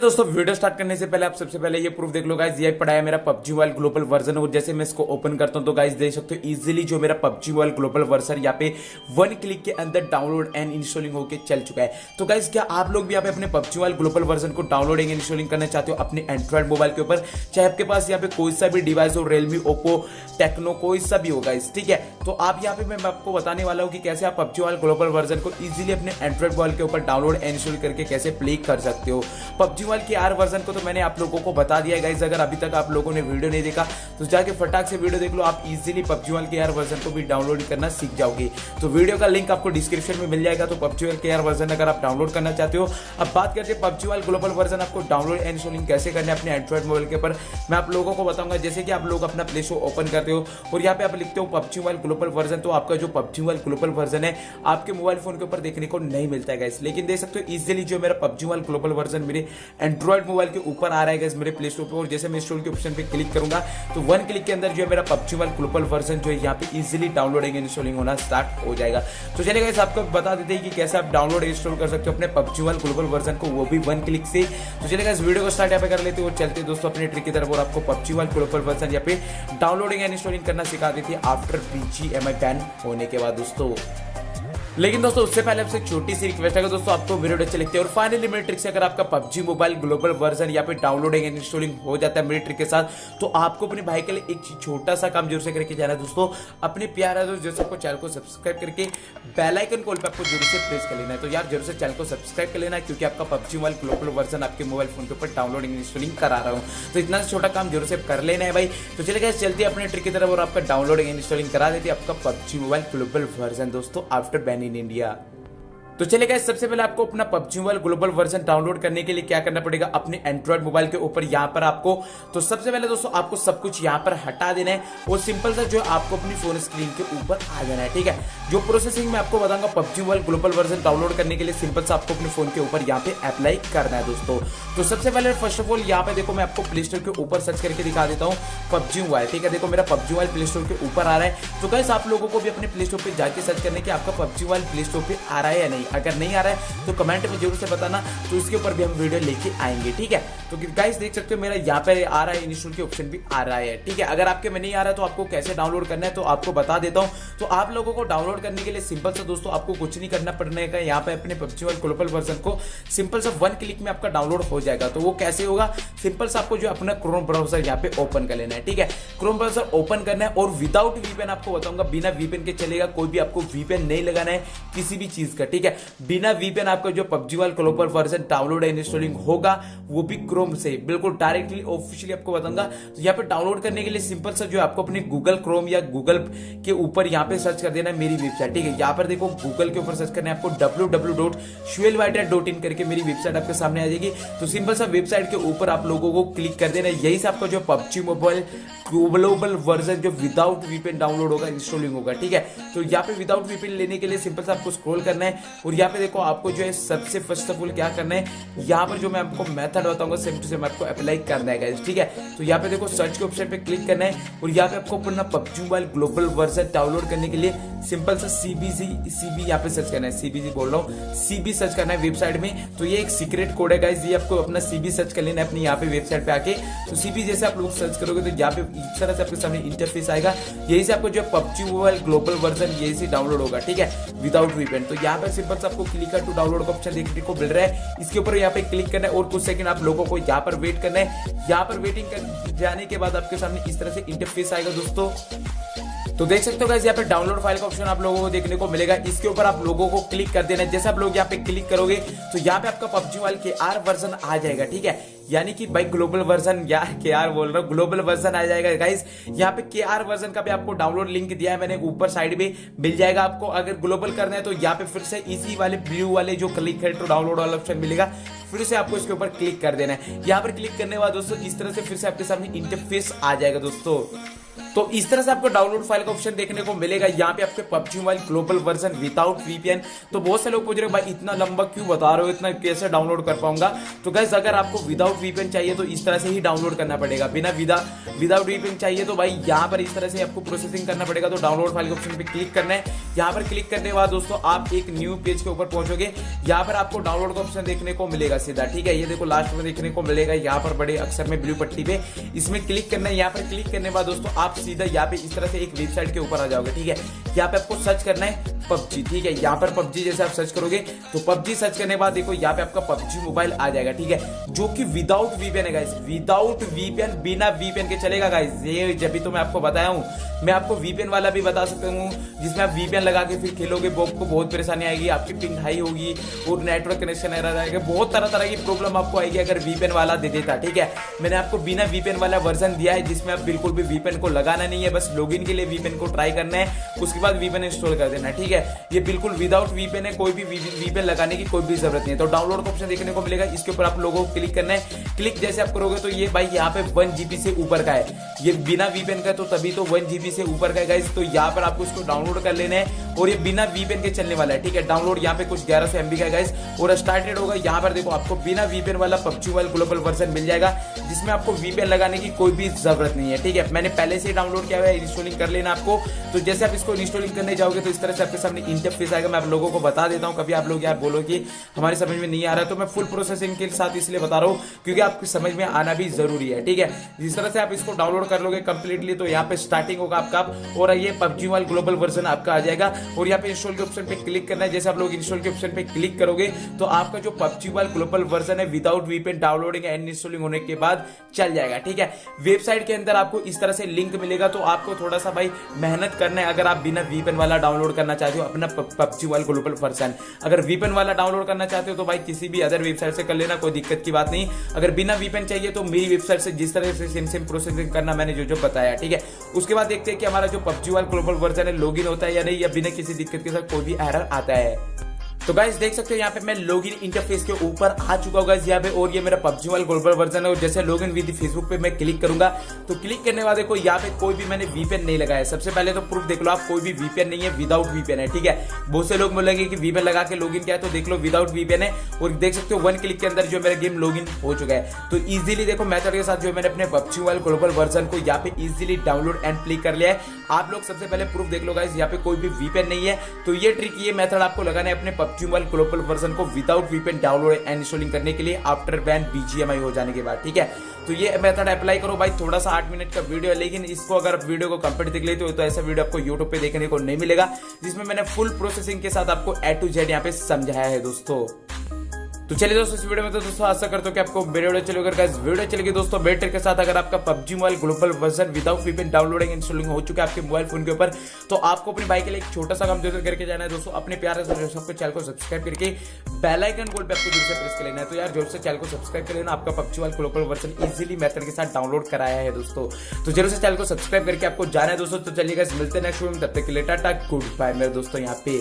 دوستوں video start کرنے سے پہلے آپ سب سے پہلے یہ پروف دیکھ لو گائز یہ پڑا ہے میرا پبجی وائل گلوبل ورژن اور جیسے میں اس کو اوپن کرتا ہوں تو گائز دیکھ سکتے ہو ایزیلی جو میرا پبجی وائل گلوبل ورژن یہاں پہ ون کلک کے اندر ڈاؤن لوڈ اینڈ انسٹالنگ ہو کے چل چکا ہے. تو گائز کیا آپ لوگ بھی یہاں پہ اپنے پبجی وائل گلوبل ورژن کو ڈاؤن لوڈ اینڈ انسٹالنگ کرنا چاہتے ہو اپنے اینڈرائڈ موبائل کے اوپر؟ چاہے آپ کے پاس یہاں پہ کوئی سا بھی ڈیوائس ہو ریلمی اوپو ٹیکنو کوئی سا بھی ہو گائز ٹھیک ہے؟ تو آپ یہاں پہ میں آپ کو بتانے والا ہوں کہ کیسے آپ پبجی وائل گلوبل ورژن کو ایزیلی اپنے اینڈرائڈ موبائل کے اوپر ڈاؤن لوڈ انسٹال کر کے کیسے پلے کر سکتے ہو. PUBG G one K R version کو تو میں نے آپ لوگوں کو بتا دیا گائز اگر ابھی تک آپ لوگوں نے ویڈیو نہیں دیکھا، تو جا کے فٹاک سے ویڈیو دیکھ لو، آپ easily PUBG one K R version کو بھی ڈاؤن لوڈ کرنا سیکھ جاؤ گے۔ تو ویڈیو کا لنک آپ کو ڈسکرپشن میں مل جائے گا، تو PUBG one K R version اگر آپ ڈاؤن لوڈ کرنا چاہتے ہو۔ اب بات کرتے ہیں PUBG one global version آپ کو ڈاؤن لوڈ اینڈ شولنگ کیسے کرنا ہے اپنے اینڈرائڈ موبائل کے اوپر میں آپ لوگوں کو بتاؤں گا، جیسے کہ آپ لوگ اپنا پلے شو اوپن کرتے ہو، اور یہاں پہ آپ لکھتے ہو PUBG one global version, تو آپ کا جو PUBG one global version ہے، آپ کے موبائل فون کے اوپر دیکھنے کو نہیں ملتا ہے گائز لیکن دیکھ سکتے ہو ایزیلی جو میرا PUBG one global version میرے اینڈرائڈ موبائل کے اوپر آ رہا ہے میرے پلے اسٹور پہ، اور جیسے میں انسٹال کے آپشن پہ کلک کروں گا، تو ون کلک کے اندر جو ہے میرا پبجی وال گلوبل ورژن جو ہے یہاں پہ ایزیلی ڈاؤن لوڈنگ انسٹالنگ ہونا اسٹارٹ ہو جائے گا۔ تو چلے گا آپ کو بتا دیتے ہیں کہ کیسے آپ ڈاؤن لوڈ انسٹال کر سکتے ہو اپنے پبجی وال گلوبل ورژن کو، وہ بھی ون کلک سے۔ تو چلے گا اس ویڈیو کو اسٹارٹ یہاں پہ کر لیتے ہیں اور چلتے دوستوں اپنے ٹرک کی طرف، اور آپ کو پبجی وال گلوبل ورژن یہاں پہ ڈاؤن لوڈنگ اینڈ انسٹالنگ کرنا سکھا دیتی ہے آفٹر پی جی ایم آئی بین ہونے کے بعد دوستوں لیکن دوستوں اس سے پہلے آپ سے ایک چھوٹی سی ریکویسٹ ہے دوستوں آپ کو ویڈیو اچھے لگتے ہیں اور فائنلی میری ٹرک سے اگر آپ کا PUBG mobile global version یا پھر ڈاؤن لوڈنگ اینڈ انسٹالنگ ہو جاتا ہے میری ٹرک کے ساتھ، تو آپ کو اپنے بھائی کے لیے ایک چھوٹا سا کام ضرور سے کر کے جانا ہے دوستوں اپنے پیارا دوست جیسے آپ کو چینل کو سبسکرائب کر کے بیل آئکن کال پہ آپ کو ضرور سے پریس کر لینا ہے۔ تو یار، ضرور سے چینل کو سبسکرائب کر لینا ہے کیونکہ آپ کا PUBG mobile global version آپ کے موبائل فون کے اوپر ڈاؤن لوڈنگ انسٹالنگ کرا رہا ہوں۔ تو اتنا چھوٹا کام ضرور سے کر لینا ہے بھائی۔ تو چلے گئے چلتے اپنے ٹرک کی طرف اور آپ کا ڈاؤن لوڈنگ انسٹالنگ کرا دیتے آپ کا PUBG mobile global version دوستوں آفٹر بین ان انڈیا تو چلے گئے، سب سے پہلے آپ کو اپنا PUBG mobile, global version download کرنے کے لیے کیا کرنا پڑے گا؟ اپنے اینڈرائڈ موبائل کے اوپر یہاں پر آپ کو تو سب سے پہلے دوستوں آپ کو سب کچھ یہاں پر ہٹا دینا ہے۔ اور سمپل سا جو ہے آپ کو اپنی فون اسکرین کے اوپر آ جانا ہے، ٹھیک ہے؟ جو پروسیسنگ میں آپ کو بتاؤں گا PUBG mobile, global version download کرنے کے لیے سمپل سا آپ کو اپنے فون کے اوپر یہاں پہ اپلائی کرنا ہے دوستوں تو سب سے پہلے فرسٹ آف آل یہاں پہ دیکھو، میں آپ کو پلے اسٹور کے اوپر سرچ کر کے دکھا دیتا ہوں پبجی موبائل، ٹھیک ہے؟ دیکھو، میرا پبجی موبائل پلے اسٹور کے اوپر آ رہا ہے۔ تو گیس آپ لوگوں کو بھی اپنے پلے اسٹور پہ جا کے سرچ کرنے کہ آپ کا پبجی موبائل پلے اسٹور پہ آ رہا ہے یا نہیں۔ اگر نہیں آ رہا ہے تو کمنٹ میں ضرور سے بتانا تو اس کے اوپر بھی ہم ویڈیو لے کے آئیں گے، ٹھیک ہے؟ تو گائز دیکھ سکتے ہو میرا یہاں پہ آ رہا ہے انسٹال کے آپشن بھی آ رہا ہے، ٹھیک ہے؟ اگر آپ کے میں نہیں آ رہا ہے تو آپ کو کیسے ڈاؤن لوڈ کرنا ہے تو آپ کو بتا دیتا ہوں۔ تو آپ لوگوں کو ڈاؤن لوڈ کرنے کے لیے سمپل سا دوستوں آپ کو کچھ نہیں کرنا پڑنے کا، یہاں پہ اپنے پبجی اور گلوبل ورژن کو سمپل سا ون کلک میں آپ کا ڈاؤن لوڈ ہو جائے گا۔ تو وہ کیسے ہوگا؟ سمپل سا آپ کو جو اپنا کروم براؤزر یہاں پہ اوپن کر لینا ہے، ٹھیک ہے؟ کروم براؤزر اوپن کرنا ہے اور وداؤٹ وی پین آپ کو بتاؤں گا، بنا وی پین کے چلے گا، کوئی بھی آپ کو وی پین نہیں لگانا ہے کسی بھی چیز کا، ٹھیک ہے؟ بنا وی پی این آپ کا جو پبجی وال global version download installing ہوگا، وہ بھی کروم سے۔ بالکل ڈائریکٹلی آفیشلی آپ کو بتاؤں گا۔ تو یہاں پہ ڈاؤن لوڈ کرنے کے لیے سمپل سا جو آپ کو اپنے گوگل کروم یا گوگل کے اوپر یہاں پہ سرچ کر دینا میری ویب سائٹ ٹھیک ہے؟ یہاں پر دیکھو گوگل کے اوپر سرچ کرنا ہے آپ کو W W dot shell writer dot in کر کے میری ویب سائٹ آپ کے سامنے آ جائے گی۔ تو سمپل سا ویب سائٹ کے اوپر آپ لوگوں کو کلک کر دینا یہی سے آپ کا جو پبجی موبائل گلوبل ورژن جو without VPN download ہوگا انسٹالنگ ہوگا، ٹھیک ہے؟ تو یہاں پہ وداؤٹ وی پین لینے کے لیے سمپل سے آپ کو اسکرول کرنا ہے اور یہاں پہ دیکھو آپ کو جو ہے سب سے فرسٹ آف آل کیا کرنا ہے؟ یہاں پر جو میں آپ کو میتھڈ بتاؤں گا سیم ٹو سیم آپ کو اپلائی کرنا ہے ٹھیک ہے؟ تو یہاں پہ دیکھو سرچ کے آپشن پہ کلک کرنا ہے اور یہاں پہ آپ کو اپنا PUBG mobile global version download کرنے کے لیے سمپل سا C B C C B یہاں پہ سرچ کرنا ہے سی بی سی بول رہا ہوں۔ سی بی سرچ کرنا ہے ویب سائٹ میں۔ تو یہ ایک سیکرٹ کوڈ ہے گائز یہ آپ کو اپنا سی بی سرچ کر لینا ہے اپنی یہاں پہ ویب سائٹ پہ آ کے۔ تو سی بی جیسے آپ لوگ سرچ کرو گے تو یہاں پہ اس طرح سے آپ کے سامنے انٹرفیس آئے گا یہی سے آپ کو جو PUBG mobile global version یہی سے ڈاؤن لوڈ ہوگا ٹھیک ہے وداؤٹ ریپینٹ تو یہاں پہ سمپل سے آپ کو کلک ٹو ڈاؤن لوڈ کا آپشن دیکھنے کو مل رہا ہے اس کے اوپر یہاں پہ کلک کرنا ہے اور کچھ سیکنڈ آپ لوگوں کو یہاں پر ویٹ کرنا ہے یہاں پر ویٹنگ کر جانے کے بعد آپ کے سامنے اس طرح سے انٹرفیس آئے گا دوستوں تو دیکھ سکتے ہو گیس یہاں پہ ڈاؤن لوڈ فائل کا آپشن آپ لوگوں کو دیکھنے کو ملے گا۔ اس کے اوپر آپ لوگوں کو کلک کر دینا جیسے آپ لوگ یہاں پہ کلک کرو گے، تو یہاں پہ آپ کا پبجی وال کے آر ورژن آ جائے گا، ٹھیک ہے؟ یعنی کہ بھائی گلوبل ورژن یا کے آر بول رہا ہوں گلوبل ورژن آ جائے گا۔ گائز یہاں پہ کے آر ورژن کا بھی آپ کو ڈاؤن لوڈ لنک دیا ہے میں نے، اوپر سائڈ میں مل جائے گا آپ کو۔ اگر گلوبل کرنا ہے تو یہاں پہ پھر سے اسی والے بلو والے جو کلک ہے تو ڈاؤن لوڈ والا آپشن ملے گا۔ پھر سے آپ کو اس کے اوپر کلک کر دینا ہے۔ یہاں پر کلک کرنے کے بعد دوستوں اس طرح سے پھر سے آپ کے سامنے انٹرفیس آ جائے گا دوستوں تو اس طرح سے آپ کو ڈاؤن لوڈ فائل کا آپشن دیکھنے کو ملے گا۔ یہاں پہ آپ کے PUBG mobile global version with V P N تو بہت سے لوگ پوچھ رہے بھائی اتنا لمبا کیوں بتا رہے ہو؟ اتنا کیسے ڈاؤن لوڈ کر پاؤں گا؟ تو گیس اگر آپ کو وداؤٹ وی پی این چاہیے تو اس طرح سے ہی ڈاؤن لوڈ کرنا پڑے گا۔ بنا وداؤٹ وی پی این چاہیے تو بھائی یہاں پر اس طرح سے آپ کو پروسیسنگ کرنا پڑے گا۔ تو ڈاؤن لوڈ فائل کے آپشن پہ کلک کرنا ہے۔ یہاں پر کلک کرنے کے بعد دوستوں آپ ایک نیو پیج کے اوپر پہنچو گے۔ یہاں پر آپ کو ڈاؤن لوڈ کا آپشن دیکھنے کو ملے گا سیدھا۔ ٹھیک ہے، یہ دیکھو لاسٹ میں دیکھنے کو ملے گا۔ یہاں پر بڑے اکثر میں بلو پٹی پہ اس میں کلک کرنا ہے۔ یہاں پر کلک کرنے کے بعد دوستوں آپ سیدھا یہاں پہ اس طرح سے ایک ویب سائٹ کے اوپر آ جاؤ گے ٹھیک ہے یہاں پہ آپ کو سرچ کرنا ہے پب جی ٹھیک ہے یہاں پر پب جی جیسے آپ سرچ کرو گے تو پب جی سرچ کرنے کے بعد دیکھو یہاں پہ آپ کا پب جی موبائل آ جائے گا ٹھیک ہے جو کہ وداؤٹ وی پی این ہے guys without V P N بنا وی پی این کے چلے گا گائز یہ جب بھی تو میں آپ کو بتایا ہوں میں آپ کو وی پی این والا بھی بتا سکتا ہوں جس میں آپ وی پی این لگا کے پھر کھیلو گے آپ کو بہت پریشانی آئے گی آپ کی پنگ ہائی ہوگی اور نیٹ ورک کنیکشن ایرر آئے گا بہت طرح طرح کی پرابلم آپ کو آئے گی اگر وی پی این والا دے دیتا ٹھیک ہے میں نے آپ کو بنا وی پی این والا ورژن دیا ہے جس میں آپ بالکل بھی وی پی این کو لگانا نہیں ہے بس لاگ ان کے لیے وی پی این کو ٹرائی کرنا ہے اس کے بعد وی پی این انسٹال کر دینا ٹھیک ہے ٹھیک ہے، یہ بالکل وداؤٹ وی پین ہے، کوئی بھی وی پین لگانے کی کوئی بھی ضرورت نہیں ہے۔ تو ڈاؤن لوڈ کا آپشن دیکھنے کو ملے گا۔ اس کے اوپر آپ لوگوں کو کلک کرنا ہے۔ کلک جیسے آپ کرو گے تو یہ بھائی یہاں پہ ون جی بی سے اوپر کا ہے۔ یہ بنا وی پین کا ہے تو تبھی تو ون جی بی سے اوپر کا ہے گائز تو یہاں پر آپ کو اس کو ڈاؤن لوڈ کر لینا ہے اور یہ بنا وی پین کے چلنے والا ہے، ٹھیک ہے۔ ڈاؤن لوڈ یہاں پہ کچھ گیارہ سو ایم بی کا ہے گائز اور اسٹارٹیڈ ہوگا۔ یہاں پر دیکھو، آپ کو بنا وی پین والا پبجی موبائل گلوبل ورژن مل جائے گا، جس میں آپ کو وی پین لگانے کی کوئی بھی ضرورت نہیں ہے، ٹھیک ہے۔ میں نے پہلے سے ڈاؤن لوڈ کیا ہوا ہے انسٹالنگ کر لینا آپ کو۔ تو جیسے آپ اس کو انسٹالنگ کرنے جاؤ گے تو اس طرح سے آپ کے سب جب فیس آئے گا میں آپ لوگوں کو بتا دیتا ہوں، کبھی آپ لوگ یار بولو کہ ہماری سمجھ میں نہیں آ رہا، تو میں فل پروسیسنگ کے ساتھ اس لیے بتا رہا ہوں کیونکہ آپ کو سمجھ میں آنا بھی ضروری ہے، ٹھیک ہے؟ جس طرح سے آپ اس کو ڈاؤن لوڈ کر لو گے کمپلیٹلی تو یہاں پہ اسٹارٹنگ ہوگا آپ کا، اور یہ پب جی گلوبل ورژن آپ کا آ جائے گا، اور یہاں پہ انسٹال کے آپشن پہ کلک کرنا ہے۔ جیسے آپ لوگ انسٹال کے آپشن پہ کلک کرو گے، تو آپ کا جو پب جی گلوبل ورژن ہے without VPN downloading and installing ہونے کے بعد چل جائے گا، ٹھیک ہے؟ ویب سائٹ کے اندر آپ کو اس طرح سے لنک ملے گا، تو آپ کو تھوڑا سا بھائی محنت کرنا ہے۔ اگر آپ بنا وی پین والا ڈاؤن لوڈ کرنا چاہتے جو اپنا پبجی ورلڈ گلوبل ورژن اگر ویپن والا ڈاؤن لوڈ کرنا چاہتے ہو تو بھائی کسی بھی ادر ویب سائٹ سے کر لینا کوئی دقت کی بات نہیں اگر بنا ویپن چاہیے تو میری ویب سائٹ سے جس طرح سے سیم سیم پروسیسنگ کرنا میں نے جو جو بتایا ٹھیک ہے اس کے بعد دیکھتے ہیں کہ ہمارا جو پبجی ورلڈ گلوبل ورژن ہے لاگ ان ہوتا ہے یا نہیں یا بنا کسی دقت کے ساتھ کوئی بھی ایرر آتا ہے تو گائز دیکھ سکتے ہو یہاں پہ میں لوگ ان انٹرفیس کے اوپر آ چکا ہوں گائز یہاں پہ اور یہ میرا پبجی والا گلوبل ورژن ہے جیسے لوگ ان ود فیس بک پہ میں کلک کروں گا. تو کلک کرنے والے کو یہاں پہ کوئی بھی میں نے وی پی این نہیں لگایا. سب سے پہلے تو پروف دیکھ لو آپ، کوئی بھی وی پی این نہیں ہے وداؤٹ وی پی این ہے، ٹھیک ہے؟ بہت سے لوگ بولیں گے کہ وی پی این لگا کے لوگ ان کیا ہے، تو دیکھ لو وداؤٹ وی پی این ہے اور دیکھ سکتے ہو ون کلک کے اندر جو میرا گیم لوگ ان ہو چکا ہے۔ تو ایزیلی دیکھو میتھڈ کے ساتھ جو میں نے اپنے پبجی والا گلوبل ورژن کو یہاں پہ easily download and click کر لیا ہے۔ آپ لوگ سب سے پہلے پروف دیکھ لو گائز یہاں پہ کوئی بھی وی پی این نہیں ہے۔ تو یہ ٹرک یہ میتھڈ آپ کو لگانا ہے اپنے آپٹیمل گلوبل ورژن کو without VPN download and installing کرنے کے لیے after ban B G M I ہو جانے کے بعد، ٹھیک ہے؟ تو یہ میتھڈ اپلائی کرو بھائی، تھوڑا سا آٹھ منٹ کا ویڈیو ہے لیکن اس کو اگر آپ ویڈیو کو کمپلیٹ دیکھ لیتے ہو تو ایسا ویڈیو آپ کو یوٹیوب پہ دیکھنے کو نہیں ملے گا، جس میں میں نے فل پروسیسنگ کے ساتھ آپ کو اے ٹو جیڈ یہاں پہ سمجھایا ہے دوستو۔ تو چلیے دوستوں اس ویڈیو میں تو دوستوں آسا کرتا ہوں کہ آپ کو میرے ویڈیو چلے گا اس ویڈیو چلے گی دوستوں بیٹر کے ساتھ اگر آپ کا PUBG mobile global version without V downloading installing ہو چکا ہے آپ کے موبائل فون کے اوپر، تو آپ کو اپنے بھائی کے لیے ایک چھوٹا سا کام ضرور کر کے جانا ہے دوستوں اپنے پیار سے سب کو چینل کو سبسکرائب کر کے بیل آئکن گول پہ آپ کو جور سے پریس کر لینا ہے۔ تو یار جور سے چینل کو سبسکرائب کر لینا، آپ کا PUBG mobile global version easily method کے ساتھ ڈاؤن لوڈ کرایا ہے دوستوں تو جرور سے چینل کو سبسکرائب کر کے آپ کو جانا ہے دوستوں تو چلیے گا ملتے ہیں نیکسٹ ویڈیو میں، تب تک کے لیے ٹاٹا گڈ بائے میرے دوستوں یہاں پہ۔